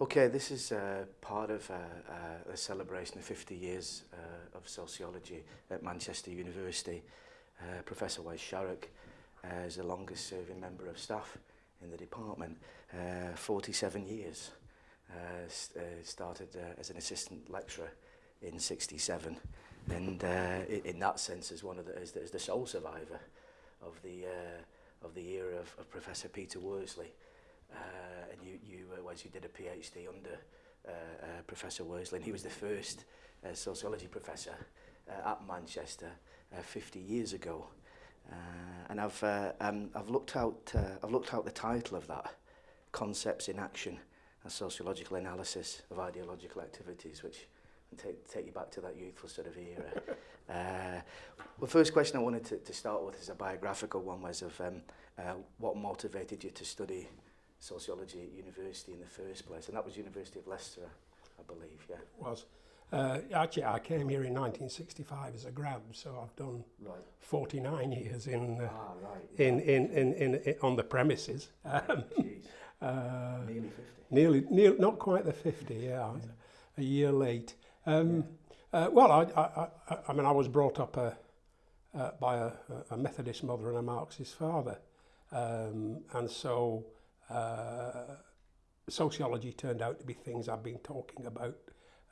Okay, this is uh, part of uh, uh, a celebration of 50 years uh, of sociology at Manchester University. Uh, Professor Wes Sharrock uh, is the longest serving member of staff in the department, uh, 47 years. Uh, st uh, started uh, as an assistant lecturer in 67 and uh, in that sense is one of the, is the, is the sole survivor of the uh, of the era of, of Professor Peter Worsley uh, and you, you uh, once you did a PhD under uh, uh, Professor Worsley, and he was the first uh, sociology professor uh, at Manchester uh, 50 years ago. Uh, and I've, uh, um, I've, looked out, uh, I've looked out the title of that, Concepts in Action a Sociological Analysis of Ideological Activities, which take, take you back to that youthful sort of era. uh, the first question I wanted to, to start with is a biographical one, was of um, uh, what motivated you to study sociology at university in the first place, and that was University of Leicester, I believe, yeah. Was. Uh, actually, I came here in 1965 as a grad, so I've done right. 49 years in, uh, ah, right, yeah. in, in, in, in, in on the premises. Um, uh, nearly 50. Nearly, nearly, not quite the 50. Yeah, yeah. a year late. Um, yeah. uh, well, I, I, I, I mean, I was brought up a, uh, uh, by a, a Methodist mother and a Marxist father, um, and so uh, sociology turned out to be things I've been talking about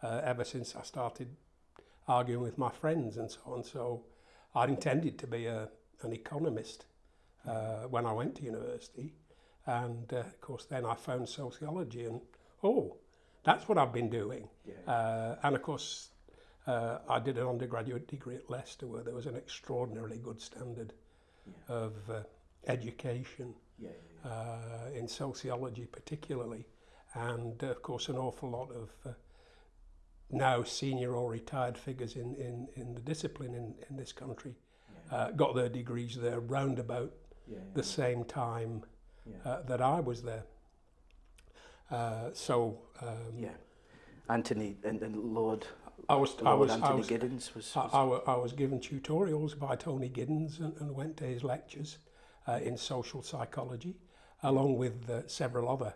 uh, ever since I started arguing with my friends and so on. So I intended to be a, an economist uh, when I went to university. And uh, of course, then I found sociology and, oh, that's what I've been doing. Yeah. Uh, and of course, uh, I did an undergraduate degree at Leicester where there was an extraordinarily good standard yeah. of uh, education. Yeah, yeah. uh, in sociology particularly, and of course an awful lot of uh, now senior or retired figures in, in, in the discipline in, in this country yeah. uh, got their degrees there round about yeah, yeah, the same time uh, that I was there. Uh, so um, yeah, Anthony and, and Lord. I was, I was, Anthony I was, Giddens was, was I, I, I, was given tutorials by Tony Giddens and, and went to his lectures uh, in social psychology. along with uh, several other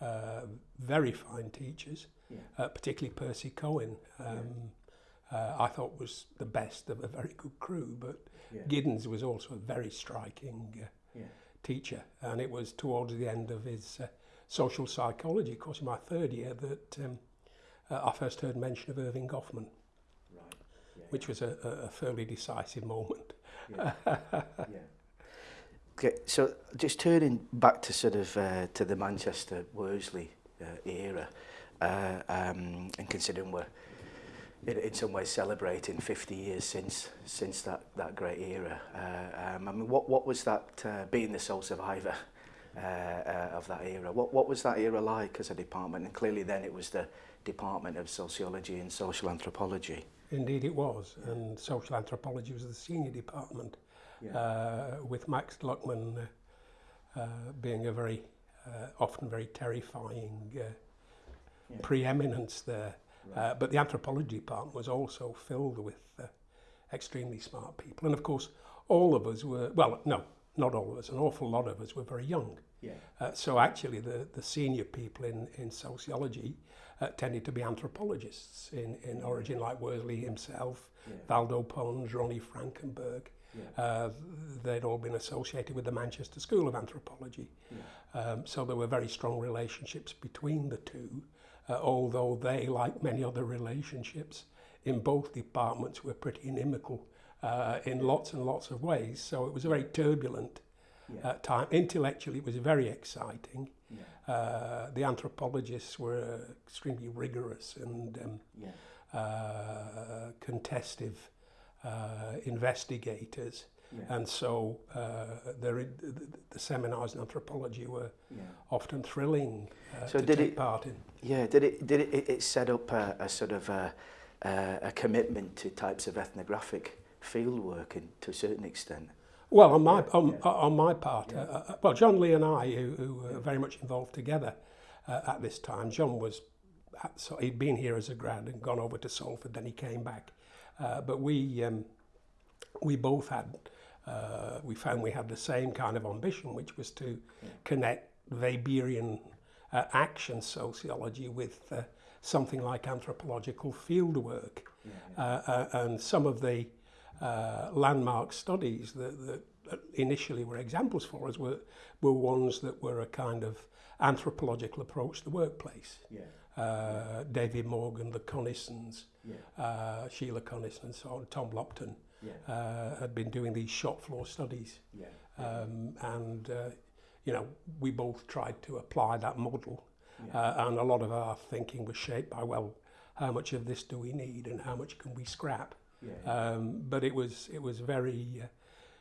uh, very fine teachers, yeah. uh, particularly Percy Cohen, um, yeah. uh, I thought was the best of a very good crew, but yeah. Giddens was also a very striking uh, yeah. teacher. And it was towards the end of his uh, social psychology course in my third year that um, uh, I first heard mention of Irving Goffman. Right. Yeah, which was a, a fairly decisive moment. Yeah. yeah. Okay, so just turning back to sort of uh, to the Manchester Worsley uh, era, uh, um, and considering we're in, in some ways celebrating 50 years since since that that great era. Uh, um, I mean, what what was that uh, being the sole survivor uh, uh, of that era? What what was that era like as a department? And clearly, then it was the Department of Sociology and Social Anthropology. Indeed, it was, and social anthropology was the senior department. yeah. Uh, with Max Luckman uh, being a very uh, often very terrifying yeah. preeminence there. Right. but the anthropology part was also filled with extremely smart people, and of course, all of us were well, no, not all of us, an awful lot of us were very young. Yeah. Uh, so actually, the, the senior people in, in sociology uh, tended to be anthropologists in, in origin, like Worsley himself, yeah. Valdo Pons, Ronnie Frankenberg. Yeah. Uh, they'd all been associated with the Manchester School of Anthropology. Yeah. Um, so there were very strong relationships between the two, uh, although they, like many other relationships in both departments, were pretty inimical uh, in lots and lots of ways. So it was a very turbulent yeah. uh, time. Intellectually, it was very exciting. Yeah. Uh, the anthropologists were extremely rigorous and um, yeah. uh, contestive uh, investigators. Yeah. And so uh, the, the seminars in anthropology were yeah. often thrilling uh, so to did take it, part in. Yeah, did it did it, it set up a, a sort of a, a commitment to types of ethnographic field work in, to a certain extent? Well, on my yeah, on, yeah. on my part, yeah. Uh, uh, well, John Lee and I, who, who were yeah. very much involved together uh, at this time, John was at, so he'd been here as a grad and gone over to Salford, then he came back Uh, but we, um, we both had, uh, we found we had the same kind of ambition, which was to connect Weberian uh, action sociology with uh, something like anthropological fieldwork. work yeah. Uh, uh, and some of the uh, landmark studies that, that initially were examples for us were, were ones that were a kind of anthropological approach to the workplace. Yeah uh, David Morgan, the Connisons, yeah. uh, Sheila Connison and so on, Tom Lopton yeah. uh, had been doing these shop floor studies. Yeah. Um, and, uh, you know, we both tried to apply that model. Yeah. Uh, and a lot of our thinking was shaped by, well, how much of this do we need and how much can we scrap? Yeah, yeah. Um, but it was, it was very, uh,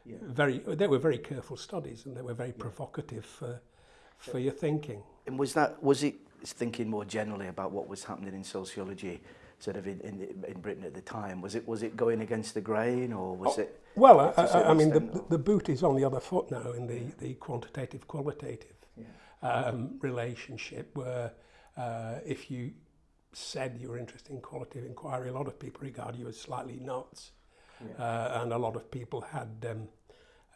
yeah. very, they were very careful studies and they were very yeah. provocative for, for your thinking. And was that, was it thinking more generally about what was happening in sociology sort of in, in, in Britain at the time? Was it was it going against the grain or was oh, it... Well, I, I, I mean, the, or? the boot is on the other foot now in the, the quantitative-qualitative yeah. um, relationship where uh, if you said you were interested in qualitative inquiry, a lot of people regard you as slightly nuts. Yeah. Uh, and a lot of people had um,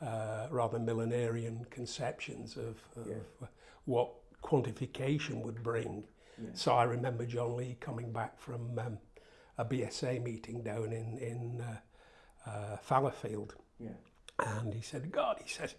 uh, rather millenarian conceptions of, of yeah. what quantification would bring. Yeah. So I remember John Lee coming back from um, a BSA meeting down in, in uh, uh, Fallowfield. Yeah. And he said, God, he says,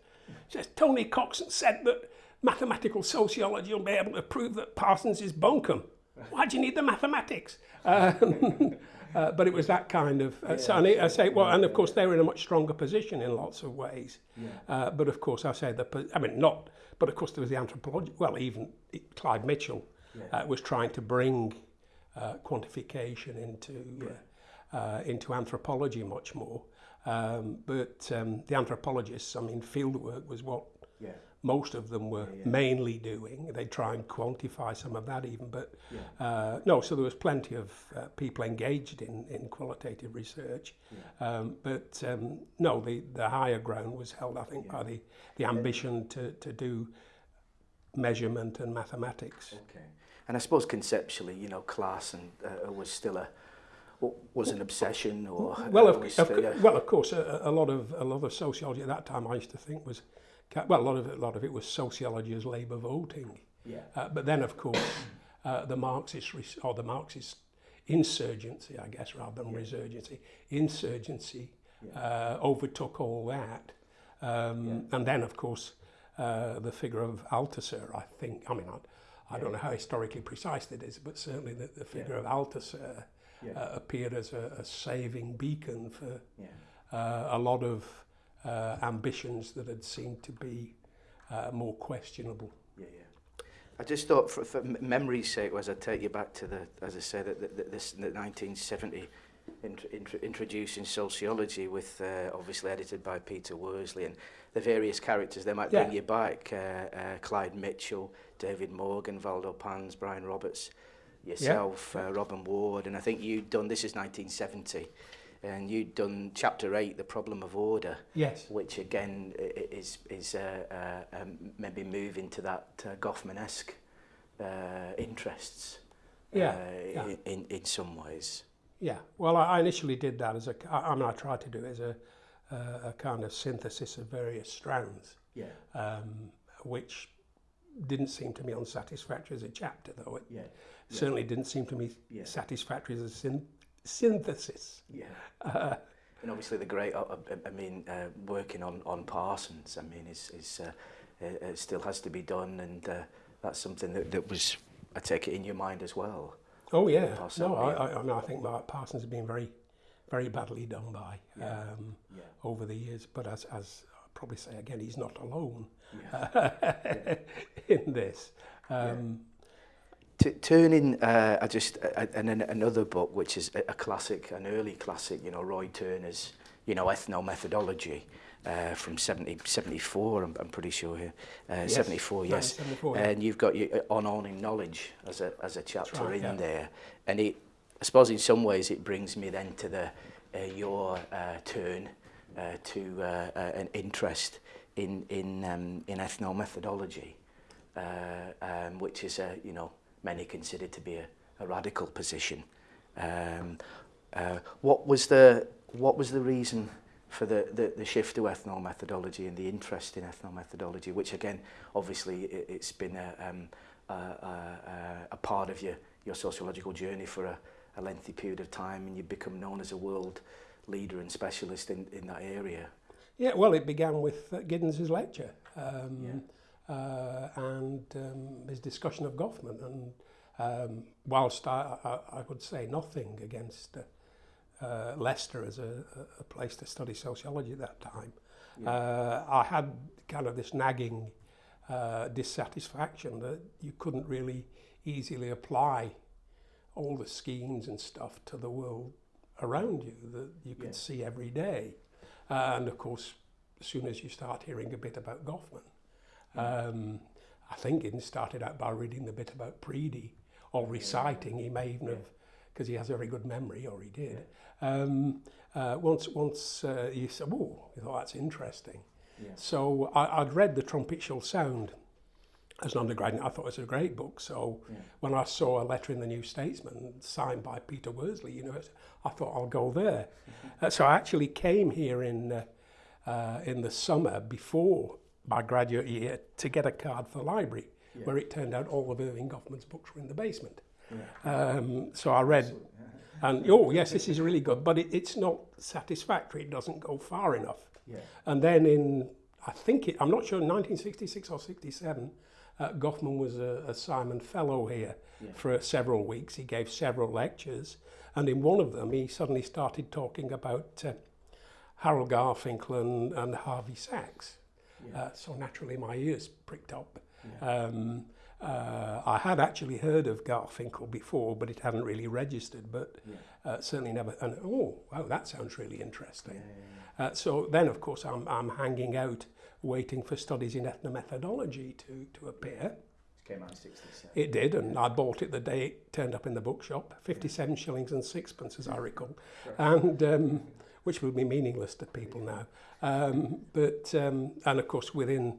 says, Tony Coxon said that mathematical sociology will be able to prove that Parsons is bunkum. Why do you need the mathematics? Um, Uh, but it was that kind of, uh, yeah, so I, I, say, well, and of course they're in a much stronger position in lots of ways. Yeah. Uh, but of course, I say the, I mean, not, but of course there was the anthropological, well, even Clyde Mitchell yeah. Uh, was trying to bring uh, quantification into, uh, into anthropology much more. Um, but um, the anthropologists, I mean, fieldwork was what most of them were oh, yeah. mainly doing. They try and quantify some of that even, but yeah. uh, no, so there was plenty of uh, people engaged in, in qualitative research. Yeah. Um, but um, no, the, the higher ground was held, I think, yeah. by the, the ambition to, to do measurement and mathematics. Okay. And I suppose conceptually, you know, class and uh, was still a, was an obsession or well of, of, well of course a, a lot of a lot of sociology at that time I used to think was well, a lot of it, a lot of it was sociology as labour voting. Yeah. Uh, but then, of course, uh, the Marxist or the Marxist insurgency, I guess, rather than yeah. resurgency, insurgency yeah. uh, overtook all that. Um, yeah. And then, of course, uh, the figure of Althusser, I think, I mean, I, I don't know how historically precise it is, but certainly the, the figure of Althusser uh, appeared as a, a, saving beacon for uh, a lot of uh, ambitions that had seemed to be uh, more questionable. Yeah, yeah. I just thought, for, for memory's sake, as I take you back to the, as I said, the, the, this, the 1970 int, int, introducing sociology with, uh, obviously edited by Peter Worsley, and the various characters they might yeah. bring you back, uh, uh, Clyde Mitchell, David Morgan, Valdo Pans, Brian Roberts, yourself, yeah. uh, Robin Ward, and I think you'd done, this is 1970, and you'd done chapter 8 the problem of order. Yes. Which again is is uh, uh, um, maybe move into that uh, goffmanesque uh, interests. Yeah. Uh, yeah. In, in in some ways. Yeah. Well, I, initially did that as a, I, I mean, tried to do it as a, uh, a kind of synthesis of various strands. Yeah. Um, which didn't seem to me unsatisfactory as a chapter, though. It yeah. certainly yeah. didn't seem to me yeah. satisfactory as a syn synthesis. Yeah. Uh, and obviously the great, I, uh, uh, I mean, uh, working on, on Parsons, I mean, is, is uh, it, uh, it still has to be done and uh, that's something that, that was, I take it, in your mind as well. Oh yeah, no, I, I, I, mean, I think Mark Parsons has been very, very badly done by yeah. Um, yeah. over the years, but as, as I probably say again, he's not alone yeah. in this. Um, turning, uh, I just, uh, and then another book, which is a, a classic, an early classic, you know, Roy Turner's, you know, ethno-methodology uh, from 70, 74, I'm, I'm pretty sure here. Uh, yes. 74, yes. No, 74, yeah. And you've got your uh, on owning knowledge as a, as a chapter right, in yeah. there. And it, I suppose in some ways it brings me then to the, uh, your uh, turn uh, to uh, uh, an interest in, in, um, in ethno-methodology. Uh, um, which is a, you know, many considered to be a, a radical position. Um, uh, what was the what was the reason for the, the, the shift to ethnomethodology methodology and the interest in ethnomethodology, methodology, which again, obviously, it, it's been a, um, a, a, a part of your, your sociological journey for a, a lengthy period of time and you become known as a world leader and specialist in, in that area. Yeah, well, it began with uh, Giddens's lecture. Um, yeah. uh, and um, his discussion of Goffman, And um, whilst I, I, I, would say nothing against uh, Leicester as a, a, place to study sociology at that time, yeah. Uh, I had kind of this nagging uh, dissatisfaction that you couldn't really easily apply all the schemes and stuff to the world around you that you could yeah. see every day. Uh, and of course, as soon as you start hearing a bit about Goffman, um, I think he started out by reading the bit about Preedy or reciting. He may even yeah. have, because he has a very good memory, or he did. Yeah. Um, uh, once once uh, he said, "Oh, you thought that's interesting." Yeah. So I, would read The Trumpet Shall Sound as an undergraduate. I thought it was a great book. So yeah. when I saw a letter in the New Statesman signed by Peter Worsley, you know, I thought I'll go there. uh, so I actually came here in uh, uh in the summer before my graduate year to get a card for the library, yeah. where it turned out all of Irving Goffman's books were in the basement. Yeah. Um, so I read, and oh yes, this is really good, but it, it's not satisfactory. It doesn't go far enough. Yeah. And then in, I think it, I'm not sure, 1966 or 67, uh, Goffman was a, a Simon Fellow here for several weeks. He gave several lectures, and in one of them, he suddenly started talking about uh, Harold Garfinkel and, and Harvey Sachs. Yeah. Uh, so naturally my ears pricked up. Yeah. Um, uh, I had actually heard of Garfinkel before, but it hadn't really registered, but yeah. uh, certainly never, and oh, wow, that sounds really interesting. Yeah, uh, so then, of course, I'm, I'm hanging out, waiting for studies in ethnomethodology to, to appear. It came out 67. It did, and I bought it the day it turned up in the bookshop, 57 shillings and sixpence, as I recall. Sure. And um, which would be meaningless to people now. Um, but um, and of course within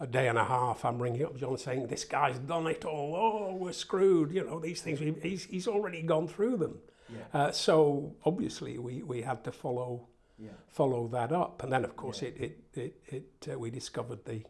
a day and a half, I'm ringing up John saying this guy's done it all. Oh, we're screwed. You know these things. He's he's already gone through them. Yeah. Uh, so obviously we we had to follow yeah. follow that up, and then of course yeah. it it it, it uh, we discovered the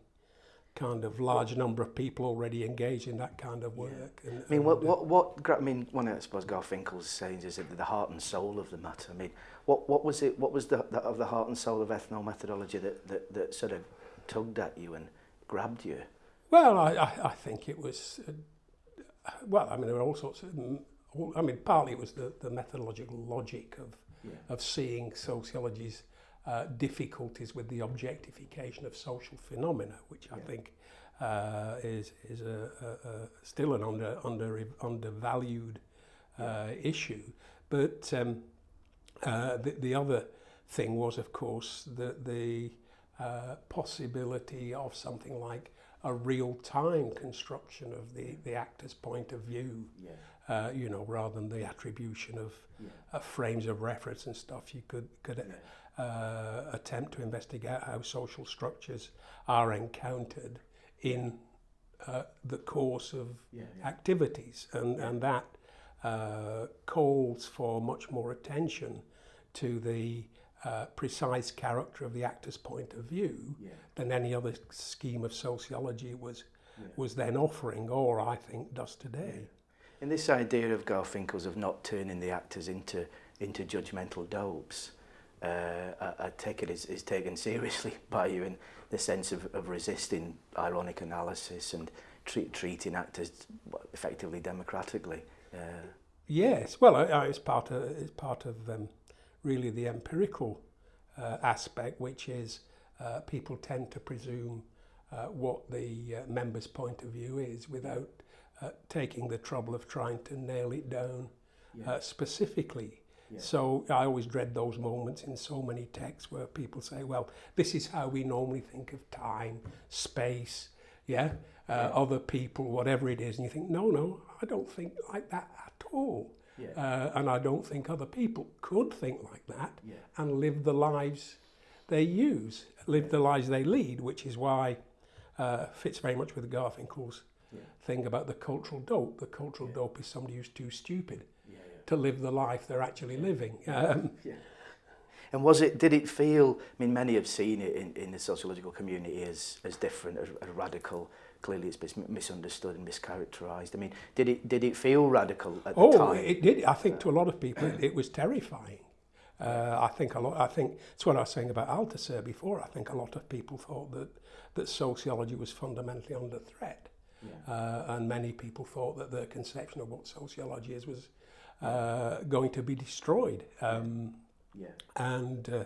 kind of large number of people already engaged in that kind of work. Yeah. And, I mean, what, what, uh, what, I mean, one of, I suppose, Garth sayings is that the heart and soul of the matter. I mean, what, what was it, what was the, the, of the heart and soul of ethnomethodology that, that, that sort of tugged at you and grabbed you? Well, I, I, I think it was, uh, well, I mean, there were all sorts of, I mean, partly it was the, the methodological logic of, yeah. of seeing sociology's uh, difficulties with the objectification of social phenomena, which yeah. I think uh, is is a, a, a still an under under undervalued uh, yeah. issue. But um, uh, the, the other thing was, of course, that the uh, possibility of something like a real-time construction of the, the actor's point of view, yeah. uh, you know, rather than the attribution of, yeah. Uh, frames of reference and stuff. You could could yeah uh, attempt to investigate how social structures are encountered in uh, the course of yeah, yeah. activities and, and that uh, calls for much more attention to the uh, precise character of the actor's point of view yeah. than any other scheme of sociology was was then offering or I think does today. And this idea of Garfinkel's of not turning the actors into into judgmental dopes uh, I, I take it is, is taken seriously by you in the sense of, of resisting ironic analysis and treat, treating actors effectively democratically. Uh, yes, well, I, I, it's part of, it's part of um, really the empirical uh, aspect, which is uh, people tend to presume uh, what the uh, member's point of view is without uh, taking the trouble of trying to nail it down uh, yeah. uh, specifically. So I always dread those moments in so many texts where people say, well, this is how we normally think of time, space, yeah, uh, yeah. other people, whatever it is. And you think, no, no, I don't think like that at all. Yeah. Uh, and I don't think other people could think like that yeah. and live the lives they use, live the lives they lead, which is why uh, fits very much with Garfinkel's yeah. thing about the cultural dope. The cultural dope is somebody who's too stupid to live the life they're actually living. Um, yeah. And was it, did it feel, I mean, many have seen it in, in the sociological community as, as different, as, as radical. Clearly it's misunderstood and mischaracterized. I mean, did it, did it feel radical at oh, the time? Oh, it did. I think to a lot of people it, it was terrifying. Uh, I think a lot, I think, it's what I was saying about Althusser before, I think a lot of people thought that, that sociology was fundamentally under threat. Yeah. Uh, and many people thought that their conception of what sociology is was uh, going to be destroyed. Um, yeah. And uh,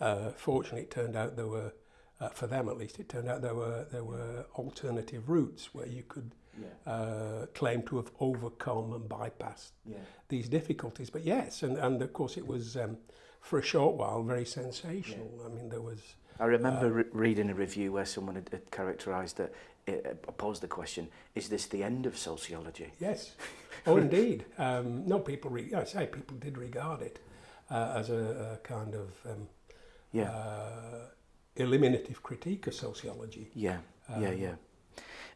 uh fortunately, it turned out there were, uh, for them at least, it turned out there were there were alternative routes where you could yeah. Uh, claim to have overcome and bypassed yeah. these difficulties. But yes, and, and of course it was um, for a short while very sensational. I mean, there was I remember uh, re reading a review where someone had, had characterized that, uh, posed the question, is this the end of sociology? Yes. Oh, indeed. Um, no, people, re I say people did regard it uh, as a, a kind of um, yeah. uh, eliminative critique of sociology. Yeah, um, yeah, yeah.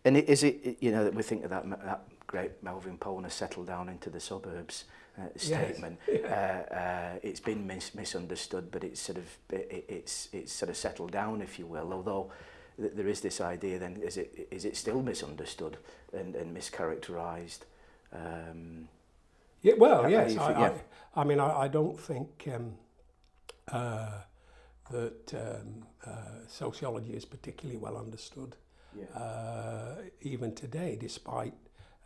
And is it, you know, that we think of that, that great Melvin Pone settled down into the suburbs, uh, statement. Yes. Yeah. Uh, uh, it's been mis misunderstood, but it's sort of it, it's it's sort of settled down, if you will. Although th there is this idea, then is it is it still misunderstood and, and mischaracterized? Um, yeah, well, yes. I, yeah. I, I, mean, I, I don't think um, uh, that um, uh, sociology is particularly well understood, yeah. Uh, even today, despite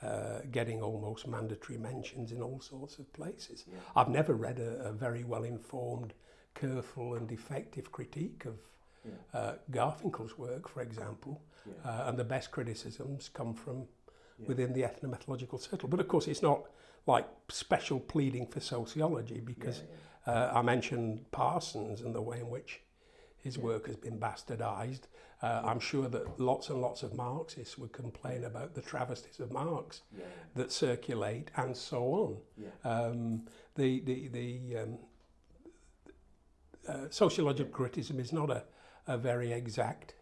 uh, getting almost mandatory mentions in all sorts of places. Yeah. I've never read a, a very well informed, careful, and effective critique of yeah. uh, Garfinkel's work, for example, yeah. uh, and the best criticisms come from yeah. within the ethnomethodological circle. But of course, it's not like special pleading for sociology because yeah, yeah. Uh, I mentioned Parsons and the way in which his work has been bastardized. Uh, I'm sure that lots and lots of Marxists would complain about the travesties of Marx yeah. that circulate and so on. Yeah. Um, the the, the um, uh, sociological criticism is not a, a very exact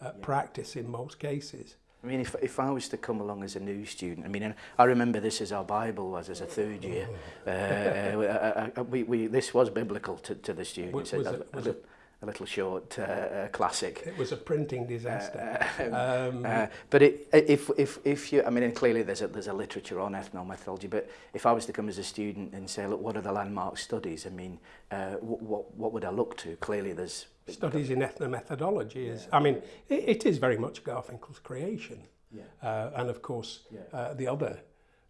uh, practice in most cases. I mean, if, if I was to come along as a new student, I mean, and I remember this as our Bible was as a third year. Uh, uh, uh, we, we, this was biblical to, to the students. Was, was it, was it, a little short uh, uh, classic. It was a printing disaster. Uh, uh um, um, uh, but it, if, if, if you, I mean, and clearly there's a, there's a literature on ethnomythology, but if I was to come as a student and say, look, what are the landmark studies? I mean, uh, what, what, what would I look to? Clearly there's... Studies in ethnomethodology is, yeah. I mean, it, it is very much Garfinkel's creation. Yeah. Uh, and of course, yeah. uh, the other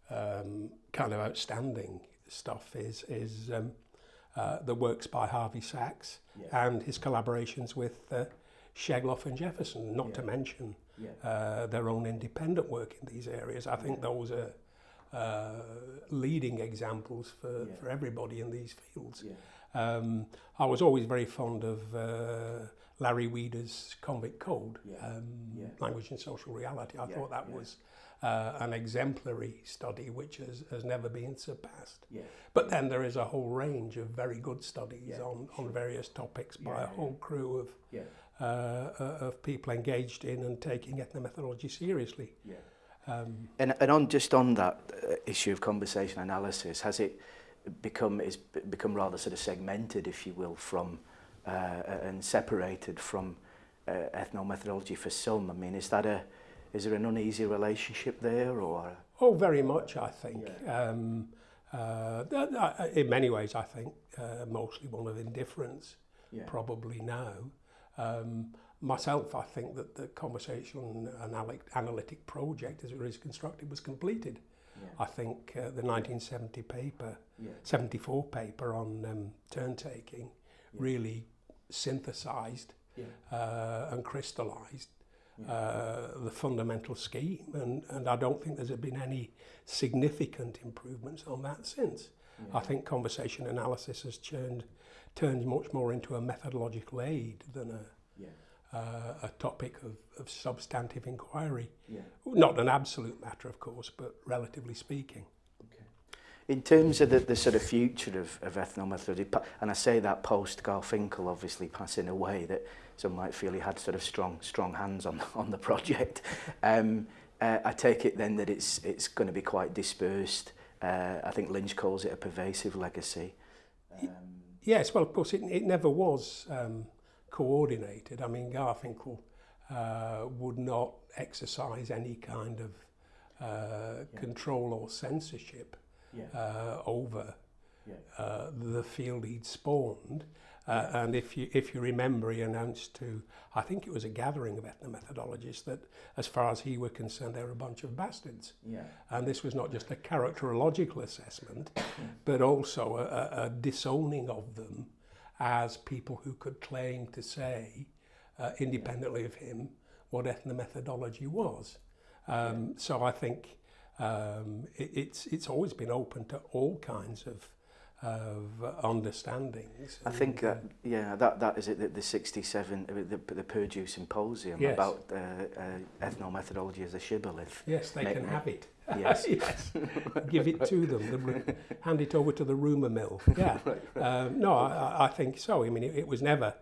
um, kind of outstanding stuff is, is um, uh, the works by Harvey Sachs yeah. and his collaborations with uh, Shegloff and Jefferson, not yeah. to mention yeah. uh, their own independent work in these areas. I think yeah. those are uh, leading examples for, yeah. for everybody in these fields. Yeah. Um, I was always very fond of uh, Larry Weeder's Convict Code, yeah. Um, yeah. Language and Social Reality. I yeah. thought that yeah. was uh, an exemplary study which has, has never been surpassed. Yeah. But then there is a whole range of very good studies yeah, on, sure. on various topics by yeah, a whole yeah. crew of yeah. Uh, uh, of people engaged in and taking ethnomethodology seriously. Yeah. Um, and, and on just on that uh, issue of conversation analysis, has it become is become rather sort of segmented, if you will, from uh, and separated from uh, ethnomethodology for some? I mean, is that a Is there an uneasy relationship there or? Oh, very much, I think. Yeah. Um, uh, uh, in many ways, I think uh, mostly one of indifference, yeah. probably now. Um, myself, I think that the conversation analytic, analytic project, as it was constructed, was completed. Yeah. I think uh, the 1970 paper, yeah. 74 paper on um, turn taking, yeah. really synthesized yeah. uh, and crystallized uh, the fundamental scheme, and, and I don't think there's been any significant improvements on that since. Yeah. I think conversation analysis has turned, turned much more into a methodological aid than a, yeah. uh, a topic of, of substantive inquiry. Yeah. Not an absolute matter, of course, but relatively speaking. Okay. In terms of the, the sort of future of, of ethnomethodology, and I say that post Garfinkel obviously passing away, that some might feel he had sort of strong, strong hands on, on the project. Um, uh, I take it then that it's, it's going to be quite dispersed. Uh, I think Lynch calls it a pervasive legacy. Um, yes, well, of course, it, it never was um, coordinated. I mean, Garfinkel uh, would not exercise any kind of uh, yeah. control or censorship yeah. uh, over yeah. uh, the field he'd spawned. Uh, and if you, if you remember, he announced to, I think it was a gathering of ethnomethodologists, that as far as he were concerned, they were a bunch of bastards. Yeah. And this was not just a characterological assessment, but also a, a, disowning of them as people who could claim to say, uh, independently of him, what ethnomethodology was. Um, yeah. So I think um, it, it's, it's always been open to all kinds of of understandings. I think, that uh, yeah, that, that is it, the, the 67, uh, the, the Purdue Symposium yes. about uh, uh, ethnomethodology as a shibboleth. Yes, they Make can me, have it. Yes. yes. Give it to them, hand it over to the rumour mill. Yeah. right. Um, no, I, I think so. I mean, it, it was never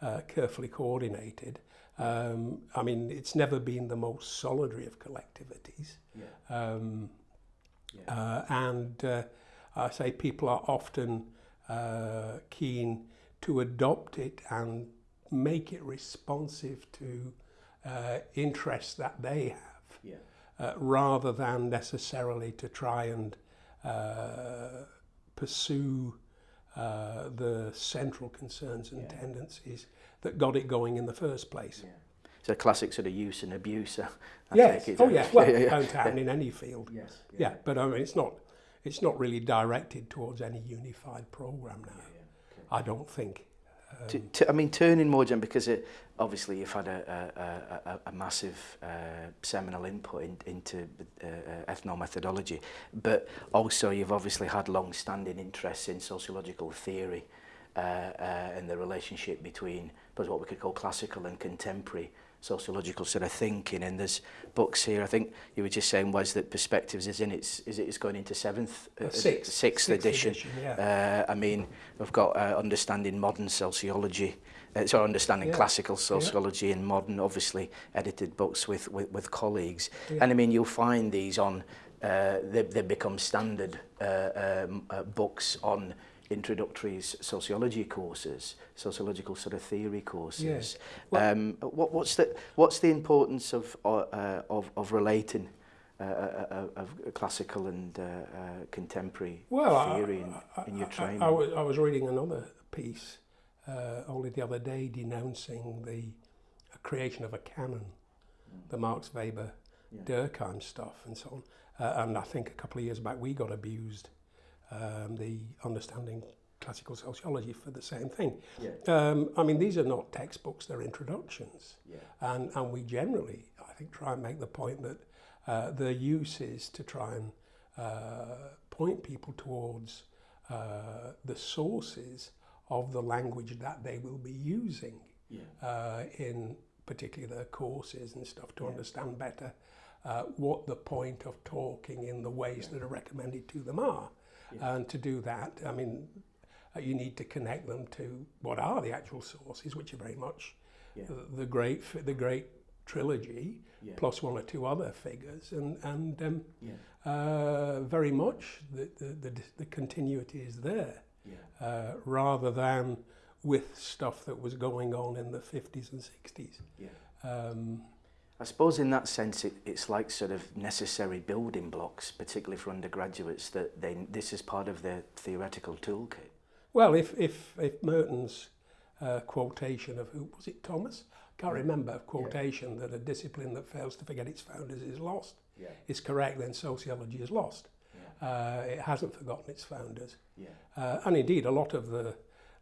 uh, carefully coordinated. Um, I mean, it's never been the most solidary of collectivities. Yeah. Um, yeah. Uh, and uh, I say people are often uh, keen to adopt it and make it responsive to uh, interests that they have, yeah. uh, rather than necessarily to try and uh, pursue uh, the central concerns and yeah. tendencies that got it going in the first place. Yeah. It's a classic sort of use and abuse. Uh, I yes. oh, yeah. Well, it won't happen in any field. Yes. Yeah. yeah. But I mean, it's not it's not really directed towards any unified program now. Yeah, okay. I don't think. Um, to, to, I mean, turning more, Jen, because it, obviously you've had a, a, a, a massive uh, seminal input in, into uh, uh ethnomethodology, but also you've obviously had long-standing interests in sociological theory uh, uh, and the relationship between, what we could call classical and contemporary sociological sort of thinking and there's books here I think you were just saying was that perspectives is in its is it is going into seventh uh, uh, uh, sixth, sixth, sixth edition, edition yeah. uh, I mean we've got uh, understanding modern sociology uh, so understanding yeah. classical sociology yeah. and modern obviously edited books with with, with colleagues yeah. and I mean you'll find these on uh, they, they become standard uh, um, uh, books on introductory sociology courses, sociological sort of theory courses. Yes. Well, um, what, what's the what's the importance of uh, uh of of relating uh, uh, uh of classical and uh, uh, contemporary well, theory I, I, in, in your training? I, I, was, I was reading another piece uh, only the other day denouncing the creation of a canon, the Marx Weber yeah. Durkheim stuff and so on. Uh, and I think a couple of years back we got abused um, the understanding classical sociology for the same thing. Yeah. Um, I mean, these are not textbooks, they're introductions. Yeah. And, and we generally, I think, try and make the point that uh, use is to try and uh, point people towards uh, the sources of the language that they will be using yeah. Uh, in particularly their courses and stuff to yeah. understand better uh, what the point of talking in the ways yeah. that are recommended to them are. Yeah. And to do that, I mean, uh, you need to connect them to what are the actual sources, which are very much yeah. the, great the great trilogy yeah. plus one or two other figures, and and um, uh, very much the, the, the the continuity is there, uh, rather than with stuff that was going on in the 50s and 60s. Um, I suppose in that sense, it, it's like sort of necessary building blocks, particularly for undergraduates, that they, this is part of their theoretical toolkit. Well, if, if, if Merton's uh, quotation of who was it, Thomas? Can't yeah. remember quotation yeah. that a discipline that fails to forget its founders is lost. Yeah. Is correct, then sociology is lost. Yeah. Uh, it hasn't forgotten its founders. Yeah. Uh, and indeed, a lot of the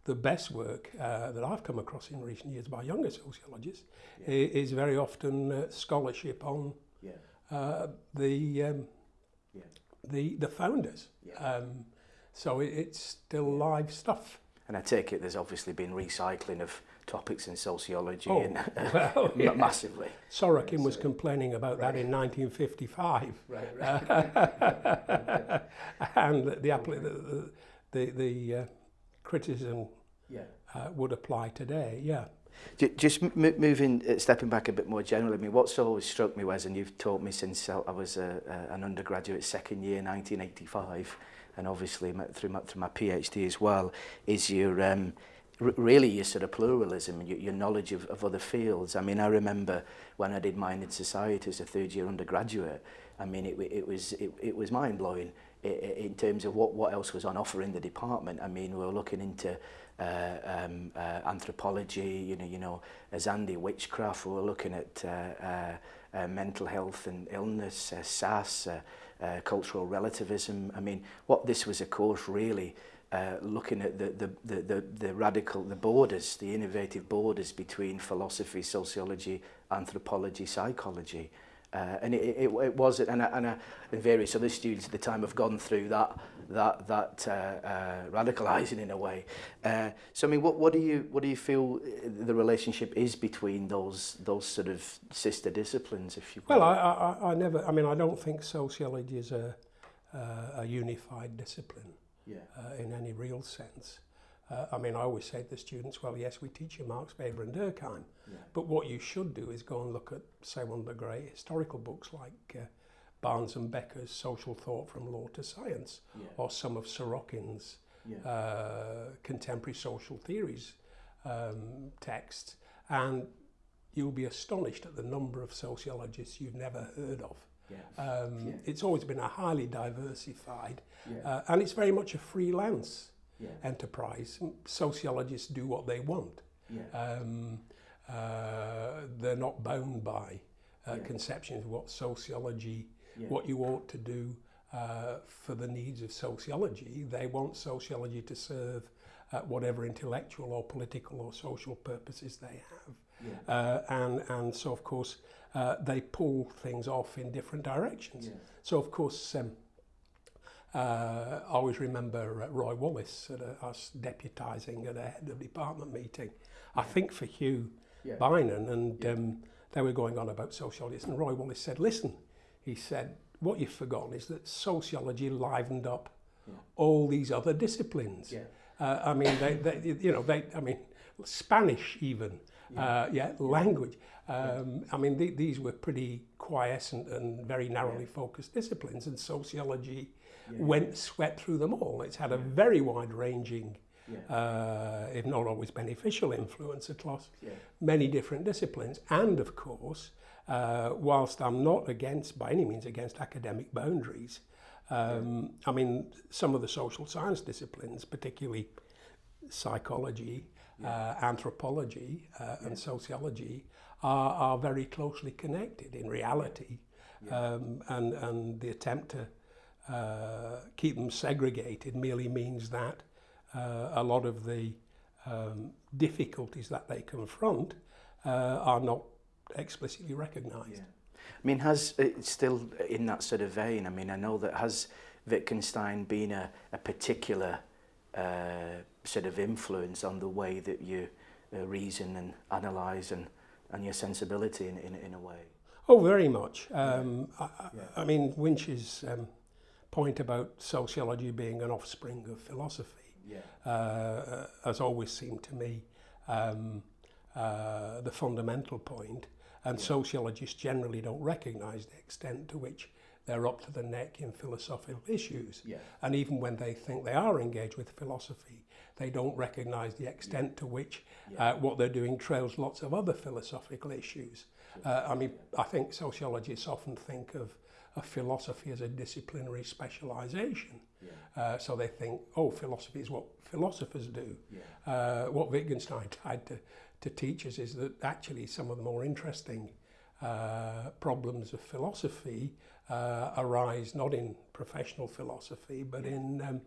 the best work uh, that I've come across in recent years by younger sociologists yeah. is very often uh, scholarship on yeah. uh, the, um, yeah. the the founders. Yeah. Um, so it, it's still live stuff. And I take it there's obviously been recycling of topics in sociology oh, and, well, yeah. massively. Sorokin right, was so, complaining about right. that in 1955. Right, right. and the, the, the, the, the uh, criticism yeah. uh, would apply today, yeah. Just moving, uh, stepping back a bit more generally, I mean, what's always struck me, Wes, and you've taught me since I was a, uh, a, uh, an undergraduate second year, 1985, and obviously through, my, through my PhD as well, is your um, really your sort of pluralism and your, your knowledge of, of other fields. I mean, I remember when I did mine in society as a third year undergraduate, I mean, it, it was it, it was mind blowing in terms of what, what else was on offer in the department. I mean, we were looking into uh, um, uh, anthropology, you know, you know, as Andy Witchcraft, we were looking at uh, uh, uh, mental health and illness, uh, SAS, uh, uh, cultural relativism. I mean, what this was, of course, really uh, looking at the, the, the, the, the radical, the borders, the innovative borders between philosophy, sociology, anthropology, psychology. Uh, and it, it, it was, and, and, I, and various other students at the time have gone through that that that uh, uh, radicalizing in a way. Uh, so I mean, what what do you what do you feel uh, the relationship is between those those sort of sister disciplines, if you Well, I, I I never. I mean, I don't think sociology is a uh, a unified discipline yeah. uh, in any real sense. Uh, I mean, I always say to the students, well, yes, we teach you Marx, Weber and Durkheim, yeah. but what you should do is go and look at, say, one of the great historical books like uh, Barnes and Becker's Social Thought from Law to Science, yeah. or some of Sorokin's yeah. uh, Contemporary Social Theories um, text, and you'll be astonished at the number of sociologists you've never heard of. Um, it's always been a highly diversified, uh, and it's very much a freelance yeah. enterprise. Sociologists do what they want. Yeah. Um, uh, they're not bound by uh, yeah. conceptions of what sociology, what you ought to do uh, for the needs of sociology. They want sociology to serve whatever intellectual or political or social purposes they have. Uh, and, and so, of course, uh, they pull things off in different directions. So, of course, um, uh, I always remember uh, Roy Wallace, at a, uh, us deputising at a head of department meeting, I think for Hugh yeah. Bynan, and yeah. um, they were going on about sociologists, and Roy Wallace said, listen, he said, what you've forgotten is that sociology livened up yeah. all these other disciplines. Yeah. Uh, I mean, they, they, you know, they, I mean, Spanish even, yeah, uh, yeah language. Um, I mean, th these were pretty quiescent and very narrowly yeah. focused disciplines, and sociology yeah. went swept through them all. It's had a very wide-ranging, uh, if not always beneficial, influence across many different disciplines. And of course, uh, whilst I'm not against, by any means, against academic boundaries, um, I mean, some of the social science disciplines, particularly psychology, uh, anthropology, uh, and sociology, are, are very closely connected in reality. Yeah. Um, and, and the attempt to uh, keep them segregated merely means that uh, a lot of the um, difficulties that they confront uh, are not explicitly recognised. Yeah. I mean, has, it still in that sort of vein, I mean, I know that has Wittgenstein been a, a particular uh, sort of influence on the way that you uh, reason and analyse and and your sensibility in, in, in a way. Oh, very much. Um, yeah. I, yeah. I mean, Winch's um, point about sociology being an offspring of philosophy yeah. uh, has always seemed to me um, uh, the fundamental point. And yeah. sociologists generally don't recognize the extent to which they're up to the neck in philosophical issues. Yeah. And even when they think they are engaged with philosophy, they don't recognize the extent to which uh, what they're doing trails lots of other philosophical issues. Uh, I mean, I think sociologists often think of, a philosophy as a disciplinary specialization. Yeah. Uh, so they think, oh, philosophy is what philosophers do. Yeah. Uh, what Wittgenstein tried to, to teach us is that actually some of the more interesting uh, problems of philosophy uh, arise not in professional philosophy but yeah. in um,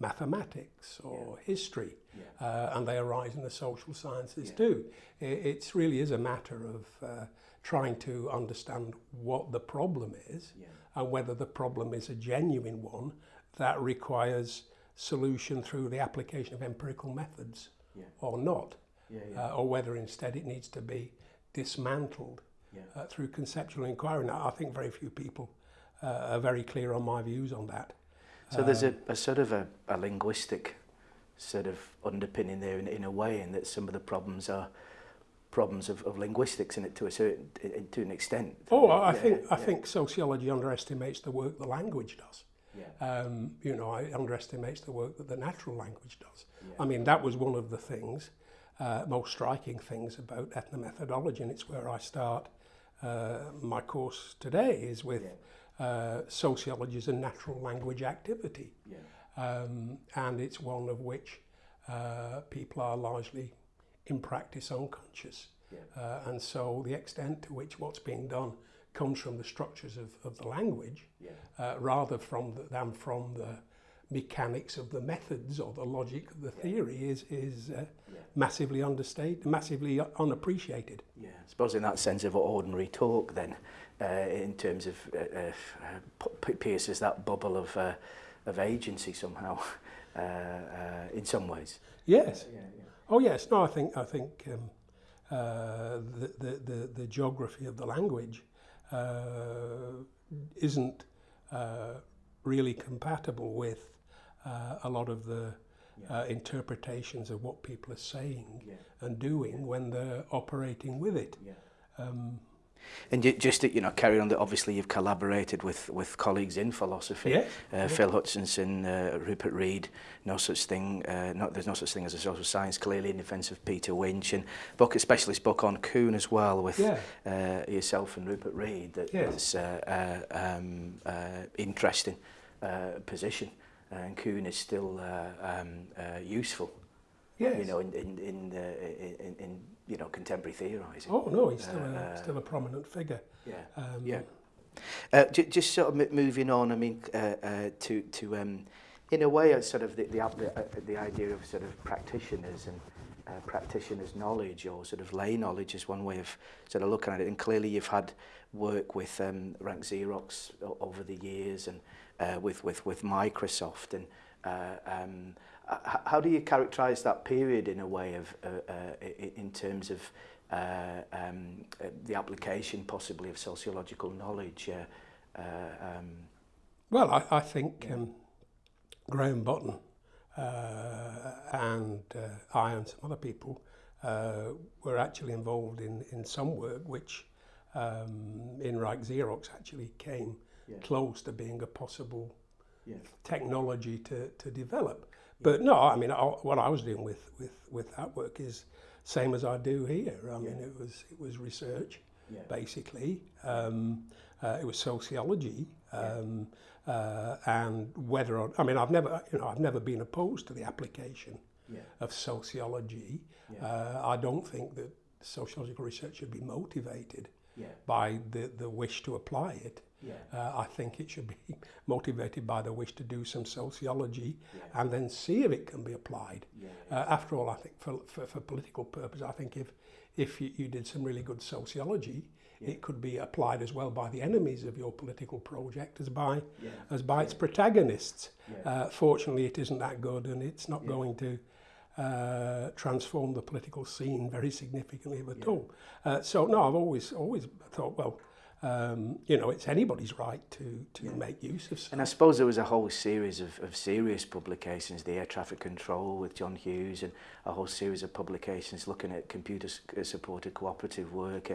mathematics or yeah. history yeah. Uh, and they arise in the social sciences too. It, really is a matter of uh, trying to understand what the problem is and whether the problem is a genuine one that requires solution through the application of empirical methods or not uh, or whether instead it needs to be dismantled yeah. uh, through conceptual inquiry. Now, I think very few people uh, are very clear on my views on that. So um, there's a, um, a, sort of a, a, linguistic sort of underpinning there in, in, a way, in that some of the problems are problems of, of linguistics in it to a certain to an extent. Oh, I yeah, think I think sociology underestimates the work the language does. Yeah. Um, you know, it underestimates the work that the natural language does. I mean, that was one of the things, uh, most striking things about ethnomethodology, and it's where I start uh, my course today is with yeah. Uh, sociologies and natural language activity. Yeah. Um, and it's one of which uh, people are largely in practice unconscious. Yeah. and so the extent to which what's being done comes from the structures of, of the language yeah. uh, rather from the, than from the mechanics of the methods or the logic of the theory yeah. is is uh, yeah. massively understated, massively unappreciated. Yeah, I suppose in that sense of ordinary talk, then, uh, in terms of uh, uh, pierces that bubble of uh, of agency somehow, uh, uh, in some ways. Yes. Yeah, yeah, yeah. Oh yes. No, I think I think um, uh, the, the the the geography of the language uh, isn't. Uh, really compatible with uh, a lot of the yeah. uh, interpretations of what people are saying yeah. and doing yeah. when they're operating with it. Yeah. Um, And just to, you know, carry on that. Obviously, you've collaborated with with colleagues in philosophy. Yeah. Uh, yeah. Phil Hutchinson, uh, Rupert Reed. No such thing. Uh, not, there's no such thing as a social science. Clearly, in defence of Peter Winch and book, especially book on Kuhn as well with yeah. uh, yourself and Rupert Reed. That yeah. is uh, uh, um, uh, interesting uh, position. and Coon is still uh, um, uh, useful. Yes. You know, in in in, uh, in, in you know contemporary theorising. Oh no, he's still uh, a uh, still a prominent figure. Yeah. Um, yeah. Uh, just sort of moving on. I mean, to to um, in a way, it's sort of the the, the idea of sort of practitioners and. practitioners' knowledge or sort of lay knowledge is one way of sort of looking at it. And clearly, you've had work with um, Rank Xerox over the years, and uh, with, with, with Microsoft. And uh, um, how do you characterize that period in a way of, uh, uh, in terms of uh, um, uh, the application possibly of sociological knowledge? Uh, uh, um, well, I, I think yeah. um, Graham Botton uh, and uh, I and some other people uh, were actually involved in, in some work which um, in Reich Xerox actually came yeah. close to being a possible yeah. technology to, to develop. Yeah. But no, I mean, I, what I was doing with, with, with that work is same as I do here. I mean, it was it was research, basically. Um, uh, it was sociology, um, uh, and whether or, I mean, I've never you know I've never been opposed to the application of sociology. Uh, I don't think that sociological research should be motivated by the, the wish to apply it. Yeah. Uh, I think it should be motivated by the wish to do some sociology yeah. and then see if it can be applied. Yeah, Uh, after all, I think for, for, for political purpose, I think if, if you, you did some really good sociology, yeah. it could be applied as well by the enemies of your political project as by, yeah. as by yeah. its protagonists. Yeah. Uh, fortunately, it isn't that good and it's not yeah. going to uh, transform the political scene very significantly at yeah. all. Uh, so no, I've always always thought, well, um, you know, it's anybody's right to, to yeah. make use of stuff. And I suppose there was a whole series of, of serious publications, the air traffic control with John Hughes and a whole series of publications looking at computer-supported uh, cooperative work, uh,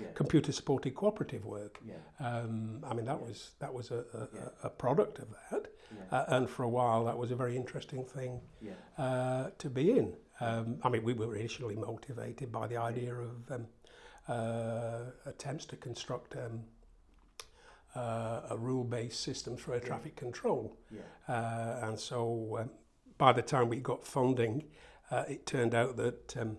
yeah. computer supported cooperative work. Yeah. Um, I mean, that yeah. was that was a, a, yeah. a product of that, yeah. uh, and for a while that was a very interesting thing yeah. uh, to be in. Um, I mean, we were initially motivated by the idea of um, uh, attempts to construct. Um, uh, a rule-based system for air traffic control. Yeah. Uh, and so um, by the time we got funding, uh, it turned out that um,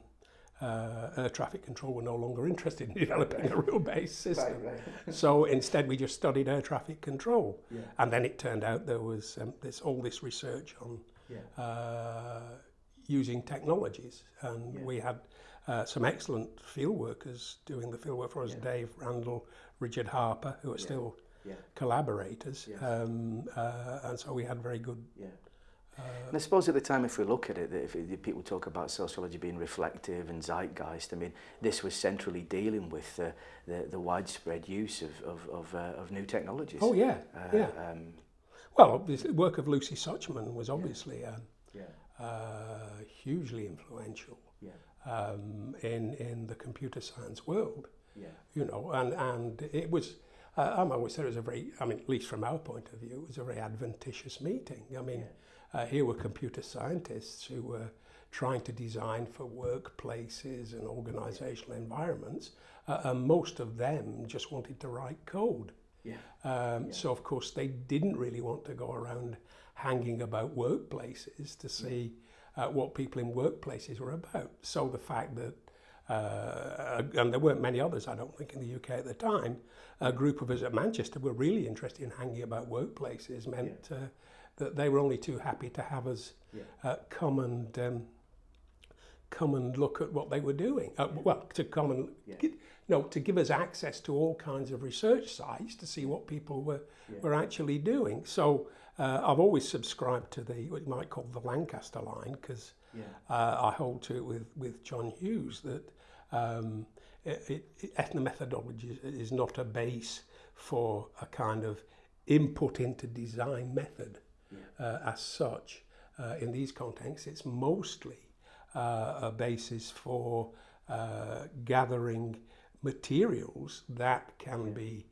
uh, air traffic control were no longer interested in developing a rule-based system. Right, right. so instead we just studied air traffic control. Yeah. And then it turned out there was um, this, all this research on yeah. uh, using technologies. And yeah. we had uh, some excellent field workers doing the field work for us, yeah. Dave Randall, Richard Harper, who are yeah. still yeah. collaborators. Yes. Um, uh, and so we had very good... Yeah. Uh, and I suppose at the time, if we look at it, if, if people talk about sociology being reflective and zeitgeist, I mean, this was centrally dealing with the, the, the widespread use of, of, of, uh, of new technologies. Oh, yeah, uh, yeah. Um, well, the work of Lucy Suchman was obviously yeah. Um, yeah. Uh, hugely influential. um, in in the computer science world. Yeah. You know, and and it was. Uh, I'm always said it was a very, I mean, at least from our point of view, it was a very adventitious meeting. I mean, yeah. uh, here were computer scientists who were trying to design for workplaces and organizational environments, uh, and most of them just wanted to write code. Yeah. Um, yeah. So, of course, they didn't really want to go around hanging about workplaces to see. Yeah uh, what people in workplaces were about. So the fact that uh, and there weren't many others, I don't think, in the UK at the time. A group of us at Manchester were really interested in hanging about workplaces, meant yeah. uh, that they were only too happy to have us yeah. uh, come and um, come and look at what they were doing. Uh, well, to come and yeah. get, no, to give us access to all kinds of research sites to see what people were yeah. were actually doing. So uh, I've always subscribed to the what you might call the Lancaster line because yeah. uh, I hold to it with with John Hughes that um, it, it, ethnomethodology is not a base for a kind of input into design method uh, as such. Uh, in these contexts, it's mostly uh, a basis for uh, gathering materials that can yeah. be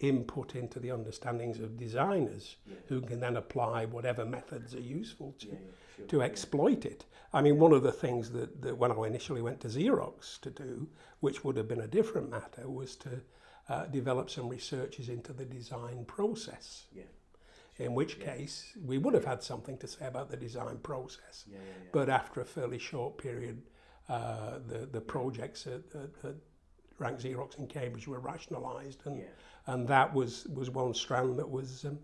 input into the understandings of designers yeah. who can then apply whatever methods are useful to, yeah, sure. to exploit it. I mean, one of the things that, that when I initially went to Xerox to do, which would have been a different matter, was to uh, develop some researches into the design process. in which yeah. case we would have had something to say about the design process. Yeah, yeah, but after a fairly short period, uh, the, the projects at, at, at Rank Xerox in Cambridge were rationalised, and, and that was, was one strand that was um,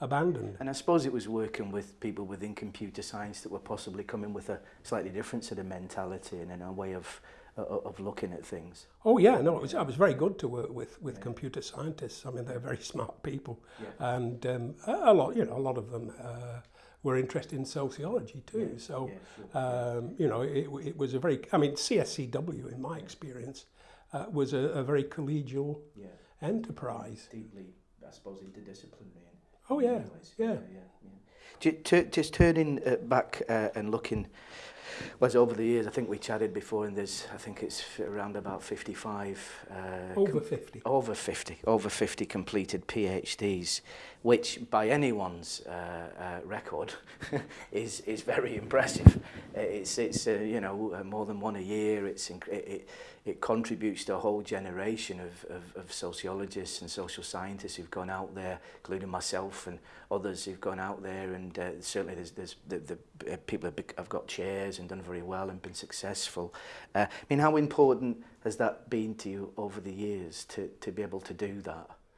abandoned. And I suppose it was working with people within computer science that were possibly coming with a slightly different sort of mentality and a way of of looking at things. Oh yeah, no, it was, I was very good to work with with yeah. computer scientists. I mean, they're very smart people, yeah. and um, a, a, lot, you know, a lot of them uh, were interested in sociology too. Yeah. So, sure. um, you know, it, it, was a very, I mean, CSCW in my experience uh, was a, a, very collegial enterprise. Deeply, I suppose, interdisciplinary. Oh yeah, yeah. yeah, Just turning uh, back uh, and looking Well, over the years, I think we chatted before, and there's, I think it's around about 55. Uh, over 50. Over 50. Over 50 completed PhDs which by anyone's uh, uh, record is is very impressive. It's it's uh, you know uh, more than one a year. It's it, it it contributes to a whole generation of, of of sociologists and social scientists who've gone out there, including myself and others who've gone out there. And uh, certainly there's there's the, the uh, people have got chairs and done very well and been successful. Uh, I mean, how important has that been to you over the years to to be able to do that?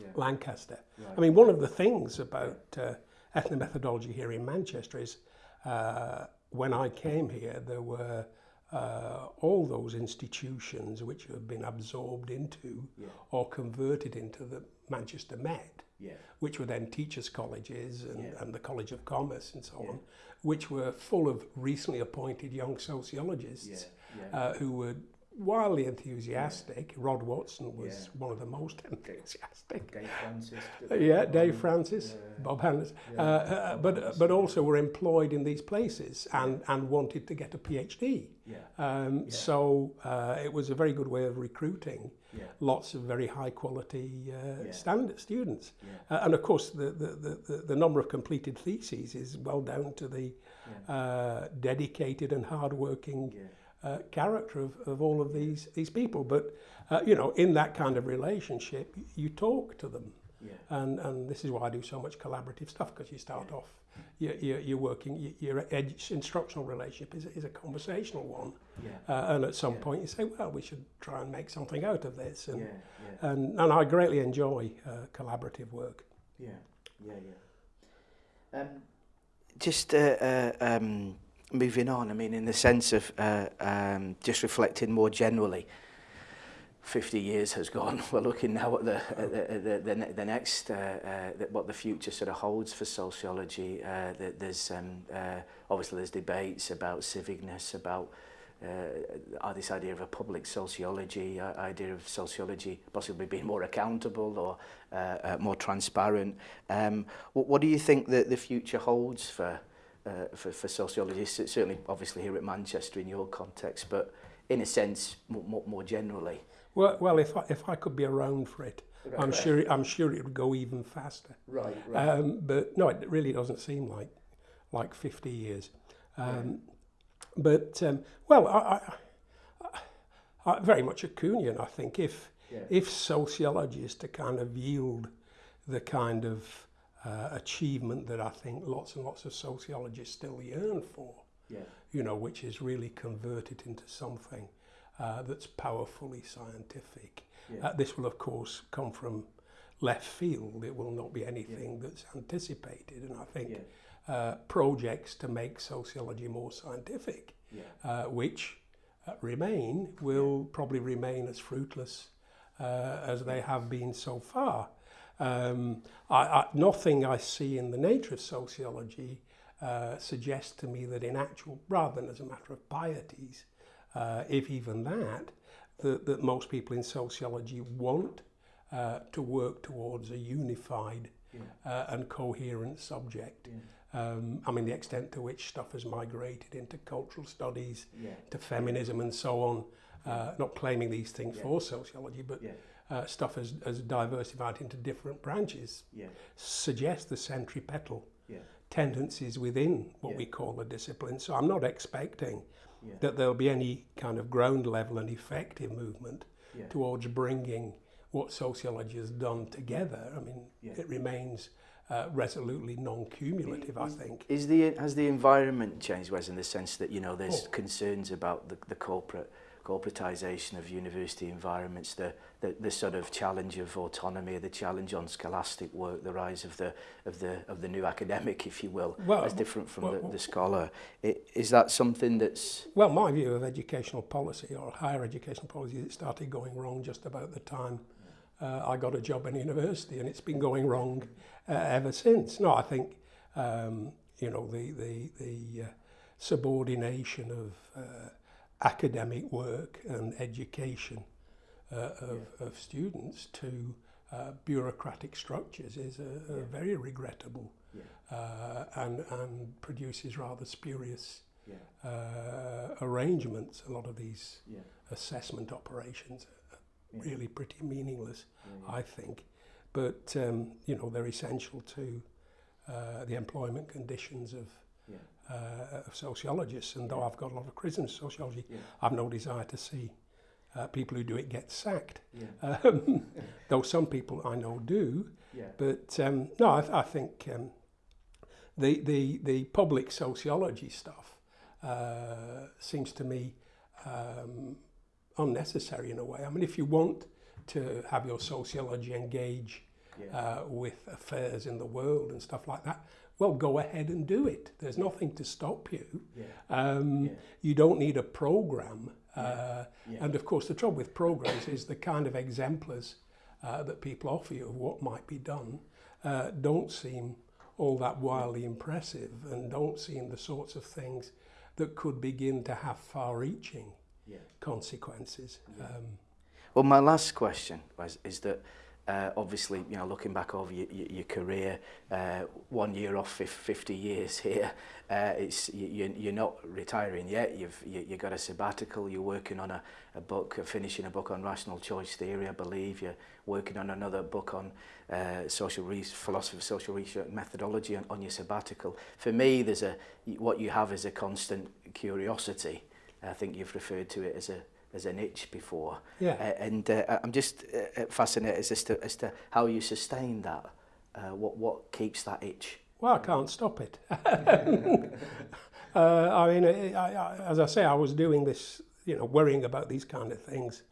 yeah. Lancaster. Right. I mean, one of the things about uh, ethnomethodology here in Manchester is uh, when I came here, there were uh, all those institutions which have been absorbed into yeah. or converted into the Manchester Met, yeah. which were then teachers' colleges and, yeah. and the College of Commerce and so on, which were full of recently appointed young sociologists uh, who were wildly enthusiastic. Rod Watson was yeah. one of the most enthusiastic. Uh, Dave Francis. yeah, Dave Francis, yeah. Bob Hannes. Yeah. Uh, uh, but uh, but also were employed in these places and and wanted to get a PhD. Yeah. Um, yeah. So uh, it was a very good way of recruiting lots of very high quality uh, standard students. Uh, and of course, the, the, the, the, number of completed theses is well down to the uh, dedicated and hardworking. Yeah Uh, character of, of all of these, these people. But, uh, you know, in that kind of relationship, you talk to them. Yeah. And, and this is why I do so much collaborative stuff because you start yeah. off, you're, you're, you're working, your instructional relationship is, is a conversational one. Yeah. Uh, and at some yeah. point you say, well, we should try and make something out of this. And, yeah, yeah. and, and I greatly enjoy uh, collaborative work. Yeah, yeah, yeah. Um, just uh, uh, um, moving on, I mean, in the sense of uh, um, just reflecting more generally, 50 years has gone. We're looking now at the, at the, the, the, the next, uh, uh, the, what the future sort of holds for sociology. Uh, the, there's um, uh, obviously there's debates about civicness, about uh, uh this idea of a public sociology, uh, idea of sociology possibly being more accountable or uh, uh, more transparent. Um, what, what do you think that the future holds for uh, for, for sociologists, certainly obviously here at Manchester in your context, but in a sense more, more generally? Well, well if, I, if I could be around for it, right, I'm, right. Sure, I'm sure it would go even faster. Right, right. Um, but no, it really doesn't seem like, like 50 years. Um, yeah. But, um, well, I, I, I, very much a Kuhnian, I think, if, yeah. if sociologists to kind of yield the kind of uh, achievement that I think lots and lots of sociologists still yearn for. Yeah. You know, which is really converted into something uh, that's powerfully scientific. Yeah. Uh, this will, of course, come from left field. It will not be anything yeah. that's anticipated. And I think yeah. uh, projects to make sociology more scientific, yeah. uh, which uh, remain, will yeah. probably remain as fruitless uh, as they have been so far. Um, I, I, nothing I see in the nature of sociology uh, suggests to me that in actual, rather than as a matter of pieties, uh, if even that, that, that most people in sociology want uh, to work towards a unified yeah. uh, and coherent subject. Yeah. Um, I mean, the extent to which stuff has migrated into cultural studies, yeah. to feminism and so on, uh, not claiming these things yeah. for sociology, but yeah uh, stuff has, has diversified into different branches yeah. suggests the centripetal yeah. tendencies within what yeah. we call the discipline. So I'm not expecting yeah. that there'll be any kind of ground level and effective movement yeah. towards bringing what sociology has done together. I mean, yeah. it remains uh, resolutely non-cumulative, I think. Is the, has the environment changed, Wes, in the sense that, you know, there's oh. concerns about the, the corporate corporatization of university environments, the, the, the sort of challenge of autonomy, the challenge on scholastic work, the rise of the, of the, of the new academic, if you will, well, as different from well, the, the scholar. It, is that something that's... Well, my view of educational policy or higher educational policy is it started going wrong just about the time uh, I got a job in university and it's been going wrong uh, ever since. No, I think, um, you know, the, the, the uh, subordination of... Uh, academic work and education uh, of, yeah. of students to uh, bureaucratic structures is a, a yeah. very regrettable yeah. uh, and, and produces rather spurious yeah. uh, arrangements. A lot of these yeah. assessment operations are yeah. really pretty meaningless, yeah, yeah. I think. But, um, you know, they're essential to uh, the employment conditions of yeah. uh, of sociologists, and though I've got a lot of criticism of sociology, yeah. I've no desire to see uh, people who do it get sacked. Yeah. Um, though some people I know do, yeah. but um, no, I, I think um, the, the the public sociology stuff uh, seems to me um, unnecessary in a way. I mean, if you want to have your sociology engage yeah. uh, with affairs in the world and stuff like that, well, go ahead and do it. There's nothing to stop you. Yeah. Um, yeah. You don't need a program. Uh, yeah. And of course, the trouble with programs is the kind of exemplars uh, that people offer you of what might be done uh, don't seem all that wildly impressive and don't seem the sorts of things that could begin to have far-reaching consequences. Um, well, my last question was, is that uh, obviously, you know, looking back over your, your, your career, uh, one year off 50 years here, uh, it's, you, you're not retiring yet. You've, you, you've got a sabbatical, you're working on a, a book, finishing a book on rational choice theory, I believe. You're working on another book on uh, social research, philosophy of social research methodology on, on your sabbatical. For me, there's a, what you have is a constant curiosity. I think you've referred to it as a, as an itch before. Yeah. Uh, and uh, I'm just uh, uh, fascinated as to, as to how you sustain that. Uh, what, what keeps that itch? Well, I can't stop it. Uh, I mean, I, I, as I say, I was doing this, you know, worrying about these kind of things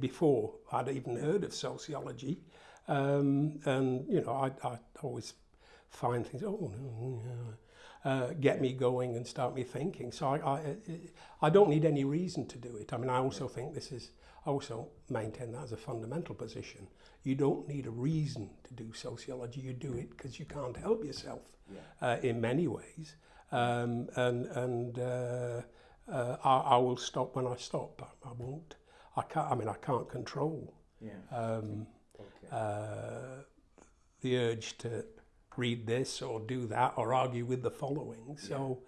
before I'd even heard of sociology. Um, and, you know, I, I always find things, oh, uh, get me going and start me thinking. So I, I, uh, I don't need any reason to do it. I mean, I also think this is, I also maintain that as a fundamental position. You don't need a reason to do sociology. You do it because you can't help yourself yeah. uh, in many ways. Um, and and uh, uh, I, I will stop when I stop. I, I won't. I can't. I mean, I can't control. Yeah. Um, okay. uh, the urge to read this or do that or argue with the following. So.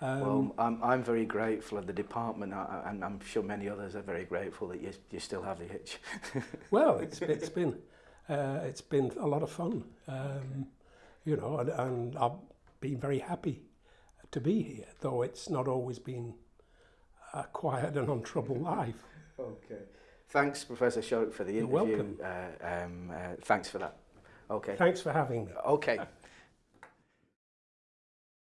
Um, well, I'm, I'm very grateful of the department, and I'm sure many others are very grateful that you, you still have the itch. well, it's, it's been uh, it's been a lot of fun, um, okay. you know, and, and I've been very happy to be here, though it's not always been a quiet and untroubled life. Okay. Thanks, Professor Shorrock, for the interview. You're welcome. Uh, um, uh, thanks for that. Okay. Thanks for having me. Okay.